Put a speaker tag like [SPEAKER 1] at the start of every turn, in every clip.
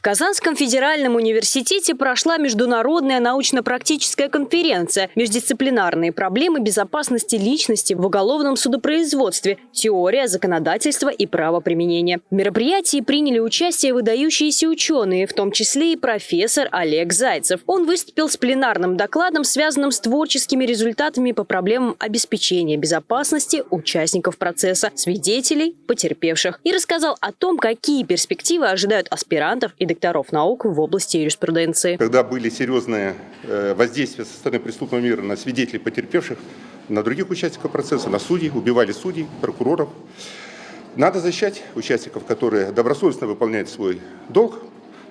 [SPEAKER 1] В Казанском федеральном университете прошла международная научно-практическая конференция «Междисциплинарные проблемы безопасности личности в уголовном судопроизводстве. Теория, законодательство и правоприменение». В мероприятии приняли участие выдающиеся ученые, в том числе и профессор Олег Зайцев. Он выступил с пленарным докладом, связанным с творческими результатами по проблемам обеспечения безопасности участников процесса, свидетелей, потерпевших, и рассказал о том, какие перспективы ожидают аспирантов и докторов наук в области юриспруденции.
[SPEAKER 2] Когда были серьезные э, воздействия со стороны преступного мира на свидетелей потерпевших, на других участников процесса, на судей, убивали судей, прокуроров. Надо защищать участников, которые добросовестно выполняют свой долг.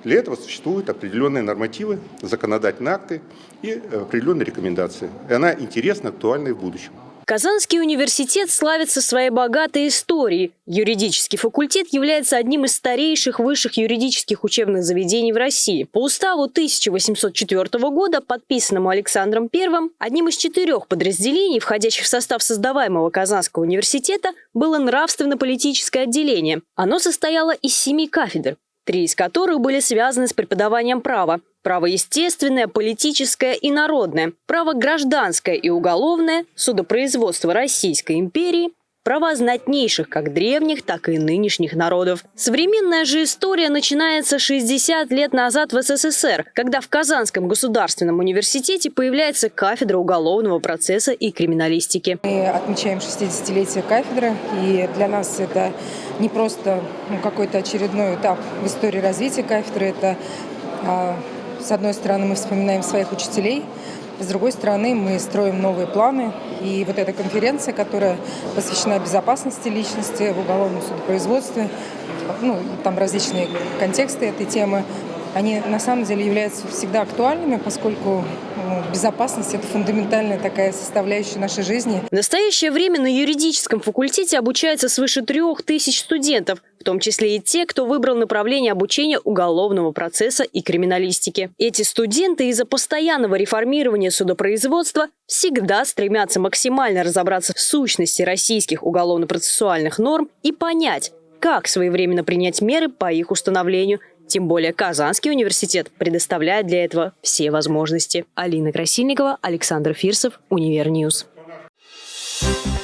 [SPEAKER 2] Для этого существуют определенные нормативы, законодательные акты и определенные рекомендации. И она интересна, актуальна и в будущем.
[SPEAKER 1] Казанский университет славится своей богатой историей. Юридический факультет является одним из старейших высших юридических учебных заведений в России. По уставу 1804 года, подписанному Александром I, одним из четырех подразделений, входящих в состав создаваемого Казанского университета, было нравственно-политическое отделение. Оно состояло из семи кафедр, три из которых были связаны с преподаванием права. Право естественное, политическое и народное, право гражданское и уголовное, судопроизводство Российской империи, права знатнейших как древних, так и нынешних народов. Современная же история начинается 60 лет назад в СССР, когда в Казанском государственном университете появляется кафедра уголовного процесса и криминалистики.
[SPEAKER 3] Мы отмечаем 60-летие кафедры, и для нас это не просто ну, какой-то очередной этап в истории развития кафедры, это а, с одной стороны, мы вспоминаем своих учителей, с другой стороны, мы строим новые планы. И вот эта конференция, которая посвящена безопасности личности в уголовном судопроизводстве, ну, там различные контексты этой темы, они на самом деле являются всегда актуальными, поскольку безопасность – это фундаментальная такая составляющая нашей жизни.
[SPEAKER 1] В настоящее время на юридическом факультете обучается свыше трех тысяч студентов, в том числе и те, кто выбрал направление обучения уголовного процесса и криминалистики. Эти студенты из-за постоянного реформирования судопроизводства всегда стремятся максимально разобраться в сущности российских уголовно-процессуальных норм и понять, как своевременно принять меры по их установлению – тем более Казанский университет предоставляет для этого все возможности. Алина Красильникова, Александр Фирсов, Univer News. Thank